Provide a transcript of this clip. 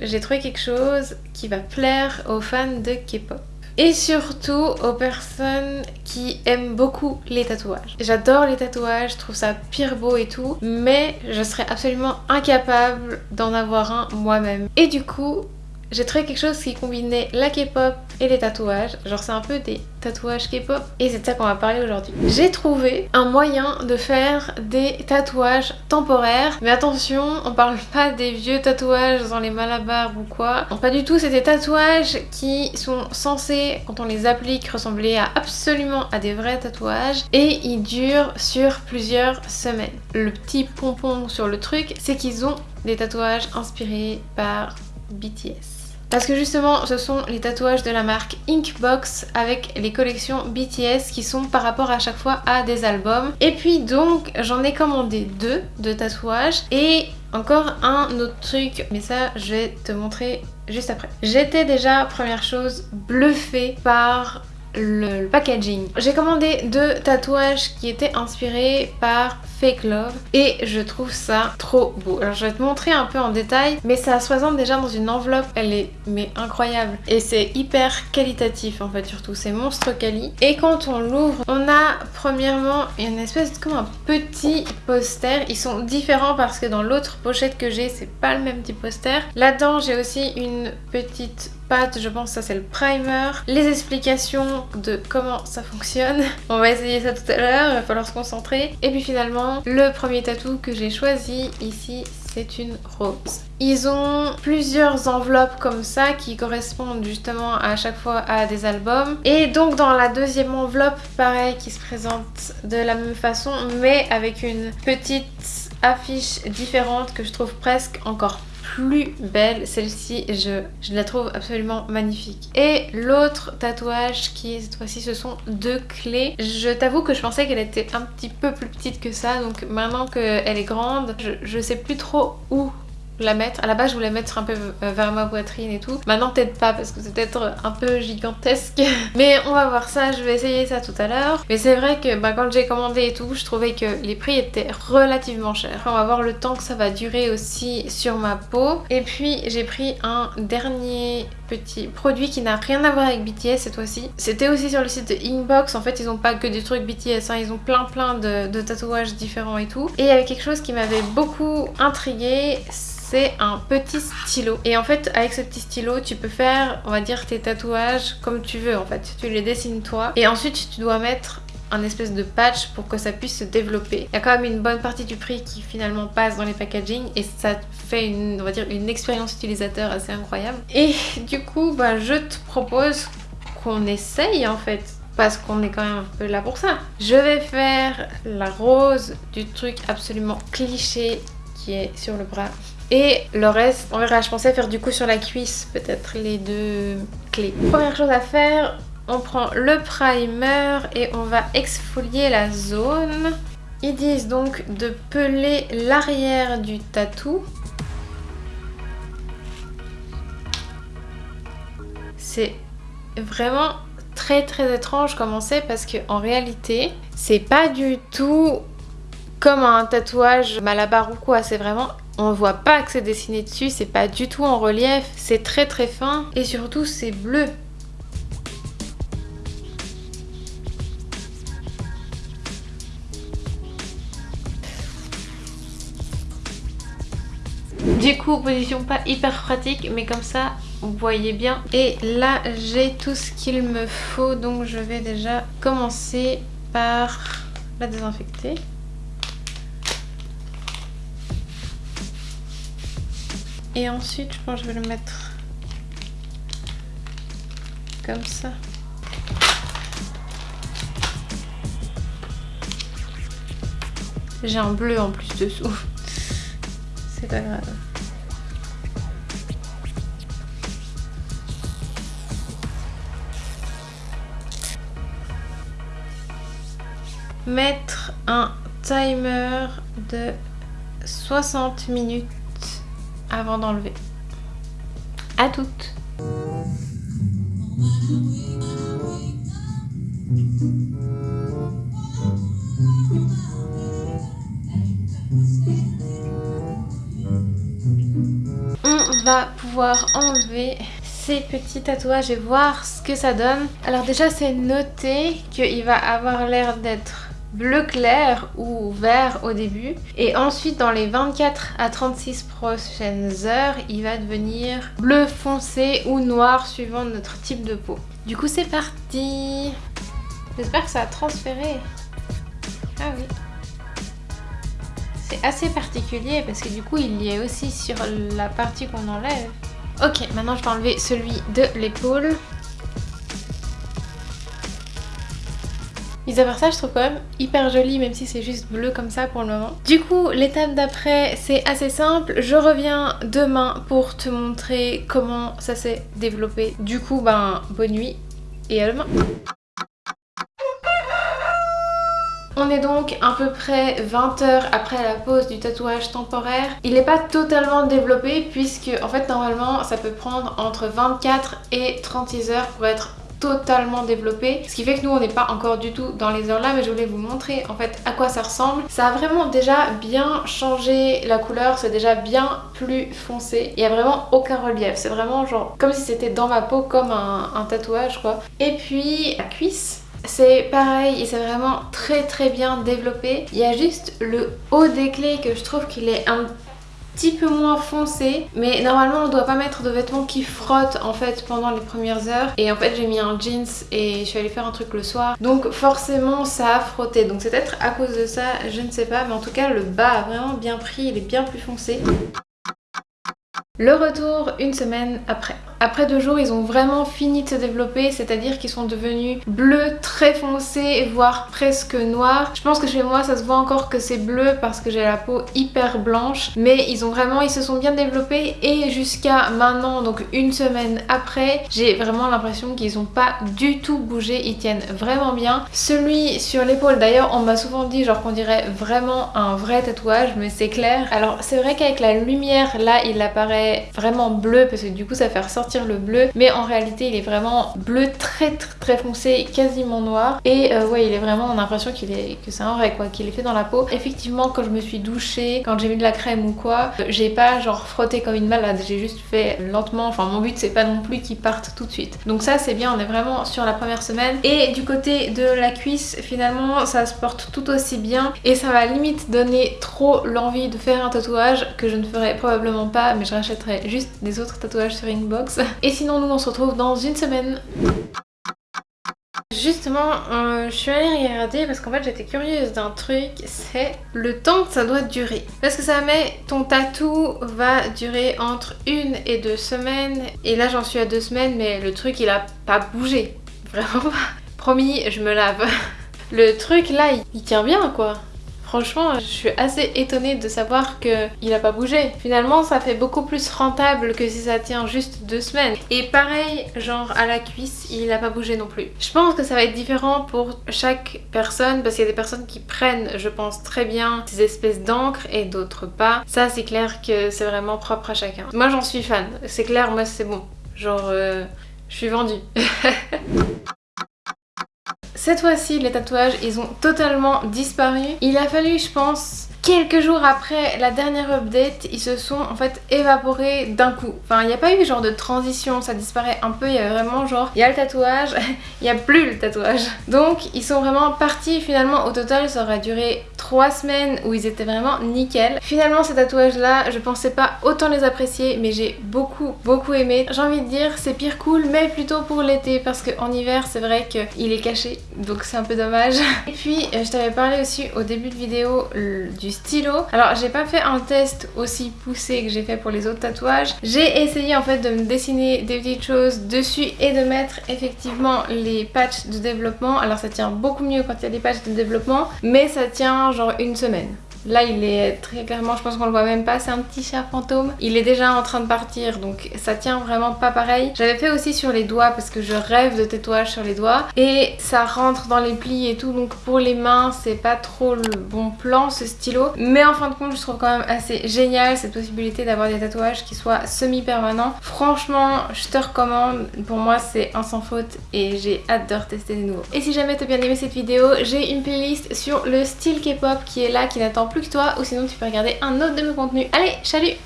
J'ai trouvé quelque chose qui va plaire aux fans de K-pop. Et surtout aux personnes qui aiment beaucoup les tatouages. J'adore les tatouages, je trouve ça pire beau et tout, mais je serais absolument incapable d'en avoir un moi-même. Et du coup, j'ai trouvé quelque chose qui combinait la K-pop et les tatouages. Genre c'est un peu des tatouages K-pop et c'est de ça qu'on va parler aujourd'hui. J'ai trouvé un moyen de faire des tatouages temporaires. Mais attention, on parle pas des vieux tatouages dans les malabars ou quoi. Non, pas du tout, c'est des tatouages qui sont censés, quand on les applique, ressembler à absolument à des vrais tatouages. Et ils durent sur plusieurs semaines. Le petit pompon sur le truc, c'est qu'ils ont des tatouages inspirés par BTS. Parce que justement, ce sont les tatouages de la marque Inkbox avec les collections BTS qui sont par rapport à chaque fois à des albums. Et puis donc, j'en ai commandé deux de tatouages et encore un autre truc, mais ça je vais te montrer juste après. J'étais déjà, première chose, bluffée par le, packaging. J'ai commandé deux tatouages qui étaient inspirés par Fake Love et je trouve ça trop beau. Alors je vais te montrer un peu en détail mais ça se déjà dans une enveloppe, elle est incroyable et c'est hyper qualitatif en fait surtout, c'est monstre quali et quand on l'ouvre on a premièrement une espèce de comme un petit poster, ils sont différents parce que dans l'autre pochette que j'ai c'est pas le même type poster. Là-dedans j'ai aussi une petite je pense que ça c'est le primer, les explications de comment ça fonctionne. On va essayer ça tout à l'heure, il va falloir se concentrer. Et puis finalement, le premier tatou que j'ai choisi ici, c'est une rose. Ils ont plusieurs enveloppes comme ça qui correspondent justement à chaque fois à des albums. Et donc dans la deuxième enveloppe, pareil, qui se présente de la même façon, mais avec une petite affiche différente que je trouve presque encore plus belle. Celle-ci, je, je, la trouve absolument magnifique. Et l'autre tatouage qui, cette fois-ci, ce sont deux clés. Je t'avoue que je pensais qu'elle était un petit peu plus petite que ça. Donc maintenant qu'elle est grande, je, je sais plus trop où la mettre. À la base, je voulais mettre un peu euh, vers ma poitrine et tout. Maintenant, peut-être pas parce que c'est peut-être un peu gigantesque. Mais on va voir ça, je vais essayer ça tout à l'heure. Mais c'est vrai que bah, quand j'ai commandé et tout, je trouvais que les prix étaient relativement chers. On va voir le temps que ça va durer aussi sur ma peau. Et puis, j'ai pris un dernier petit produit qui n'a rien à voir avec BTS cette fois-ci. C'était aussi sur le site de Inbox. En fait, ils ont pas que des trucs BTS, hein. ils ont plein plein de, de tatouages différents et tout. Et il y avait quelque chose qui m'avait beaucoup intriguée c'est un petit stylo. Et en fait, avec ce petit stylo, tu peux faire, on va dire, tes tatouages comme tu veux en fait. Tu les dessines toi. Et ensuite, tu dois mettre un espèce de patch pour que ça puisse se développer. Il y a quand même une bonne partie du prix qui finalement passe dans les packaging et ça fait une, on va dire, une expérience utilisateur assez incroyable. Et du coup, bah, je te propose qu'on essaye en fait parce qu'on est quand même un peu là pour ça. Je vais faire la rose du truc absolument cliché qui est sur le bras. Et le reste, on verra, je pensais faire du coup sur la cuisse, peut-être les deux clés. Première chose à faire, on prend le primer et on va exfolier la zone. Ils disent donc de peler l'arrière du tatou. C'est vraiment très très étrange comme sait parce qu'en réalité, c'est pas du tout comme un tatouage malabar ou quoi, c'est vraiment on voit pas que c'est dessiné dessus, c'est pas du tout en relief, c'est très très fin et surtout c'est bleu. Du coup, position pas hyper pratique, mais comme ça, vous voyez bien. Et là, j'ai tout ce qu'il me faut, donc je vais déjà commencer par la désinfecter. Et ensuite, je pense que je vais le mettre comme ça. J'ai un bleu en plus dessous. C'est pas grave. Mettre un timer de 60 minutes avant d'enlever. À toutes On va pouvoir enlever ces petits tatouages et voir ce que ça donne. Alors déjà c'est noté qu'il va avoir l'air d'être bleu clair ou vert au début et ensuite dans les 24 à 36 prochaines heures il va devenir bleu foncé ou noir suivant notre type de peau. Du coup c'est parti J'espère que ça a transféré. Ah oui. C'est assez particulier parce que du coup il y est aussi sur la partie qu'on enlève. Ok, maintenant je vais enlever celui de l'épaule. Mis à part ça, je trouve quand même hyper joli, même si c'est juste bleu comme ça pour le moment. Du coup, l'étape d'après, c'est assez simple. Je reviens demain pour te montrer comment ça s'est développé. Du coup, ben, bonne nuit et à demain On est donc à peu près 20 heures après la pause du tatouage temporaire. Il n'est pas totalement développé puisque en fait normalement ça peut prendre entre 24 et 36 heures pour être totalement développé. Ce qui fait que nous on n'est pas encore du tout dans les heures là mais je voulais vous montrer en fait à quoi ça ressemble. Ça a vraiment déjà bien changé la couleur c'est déjà bien plus foncé. Il y a vraiment aucun relief. C'est vraiment genre comme si c'était dans ma peau comme un, tatouage quoi. Et puis la cuisse c'est pareil et c'est vraiment très très bien développé. Il y a juste le haut des clés que je trouve qu'il est un petit peu moins foncé mais normalement on doit pas mettre de vêtements qui frottent en fait pendant les premières heures. Et en fait j'ai mis un jeans et je suis allée faire un truc le soir. Donc forcément ça a frotté. Donc c'est peut-être à cause de ça je ne sais pas. Mais en tout cas le bas a vraiment bien pris. Il est bien plus foncé. Le retour une semaine après. Après deux jours, ils ont vraiment fini de se développer, c'est-à-dire qu'ils sont devenus bleus très foncés, voire presque noirs. Je pense que chez moi, ça se voit encore que c'est bleu parce que j'ai la peau hyper blanche, mais ils ont vraiment, ils se sont bien développés et jusqu'à maintenant, donc une semaine après, j'ai vraiment l'impression qu'ils ont pas du tout bougé, ils tiennent vraiment bien. Celui sur l'épaule, d'ailleurs, on m'a souvent dit genre qu'on dirait vraiment un vrai tatouage, mais c'est clair. Alors c'est vrai qu'avec la lumière, là, il apparaît vraiment bleu parce que du coup ça fait ressortir le bleu mais en réalité il est vraiment bleu très très, très foncé quasiment noir. Et euh, ouais il est vraiment on a l'impression qu'il est que c'est un vrai quoi qu'il est fait dans la peau. Effectivement quand je me suis douchée quand j'ai mis de la crème ou quoi j'ai pas genre frotté comme une malade. J'ai juste fait lentement enfin mon but c'est pas non plus qu'il parte tout de suite. Donc ça c'est bien on est vraiment sur la première semaine. Et du côté de la cuisse finalement ça se porte tout aussi bien. Et ça va limite donner trop l'envie de faire un tatouage que je ne ferai probablement pas mais je rachète juste des autres tatouages sur Inkbox. Et sinon, nous, on se retrouve dans une semaine. Justement, euh, je suis allée regarder parce qu'en fait j'étais curieuse d'un truc, c'est le temps que ça doit durer. Parce que ça met, ton tatou va durer entre une et deux semaines. Et là j'en suis à deux semaines mais le truc il a pas bougé. Vraiment pas. Promis, je me lave. Le truc là, il tient bien quoi. Franchement, je suis assez étonnée de savoir qu'il a pas bougé. Finalement, ça fait beaucoup plus rentable que si ça tient juste deux semaines. Et pareil, genre à la cuisse, il a pas bougé non plus. Je pense que ça va être différent pour chaque personne parce qu'il y a des personnes qui prennent, je pense, très bien ces espèces d'encre et d'autres pas. Ça, c'est clair que c'est vraiment propre à chacun. Moi, j'en suis fan. C'est clair, moi, c'est bon. Genre, euh, je suis vendue. Cette fois-ci, les tatouages, ils ont totalement disparu. Il a fallu, je pense, quelques jours après la dernière update, ils se sont en fait évaporés d'un coup. Enfin, il n'y a pas eu genre de transition, ça disparaît un peu, il y a vraiment genre, il y a le tatouage, il n'y a plus le tatouage. Donc, ils sont vraiment partis finalement, au total, ça aurait duré 3 semaines où ils étaient vraiment nickel. Finalement, ces tatouages-là, je pensais pas autant les apprécier, mais j'ai beaucoup, beaucoup aimé. J'ai envie de dire, c'est pire cool, mais plutôt pour l'été, parce qu'en hiver, c'est vrai qu'il est caché, donc c'est un peu dommage. Et puis, euh, je t'avais parlé aussi au début de vidéo du stylo. Alors j'ai pas fait un test aussi poussé que j'ai fait pour les autres tatouages. J'ai essayé en fait de me dessiner des petites choses dessus et de mettre effectivement les patchs de développement. Alors ça tient beaucoup mieux quand il y a des patchs de développement mais ça tient genre une semaine. Là il est très clairement, je pense qu'on le voit même pas, c'est un petit chat fantôme. Il est déjà en train de partir donc ça tient vraiment pas pareil. J'avais fait aussi sur les doigts parce que je rêve de tatouage sur les doigts et ça rentre dans les plis et tout donc pour les mains c'est pas trop le bon plan ce stylo. Mais en fin de compte je trouve quand même assez génial cette possibilité d'avoir des tatouages qui soient semi-permanents. Franchement je te recommande, pour moi c'est un sans faute et j'ai hâte de retester des nouveaux. Et si jamais t'as bien aimé cette vidéo, j'ai une playlist sur le style K-pop qui est là, qui n'attend que toi ou sinon tu peux regarder un autre de mes contenus. Allez, salut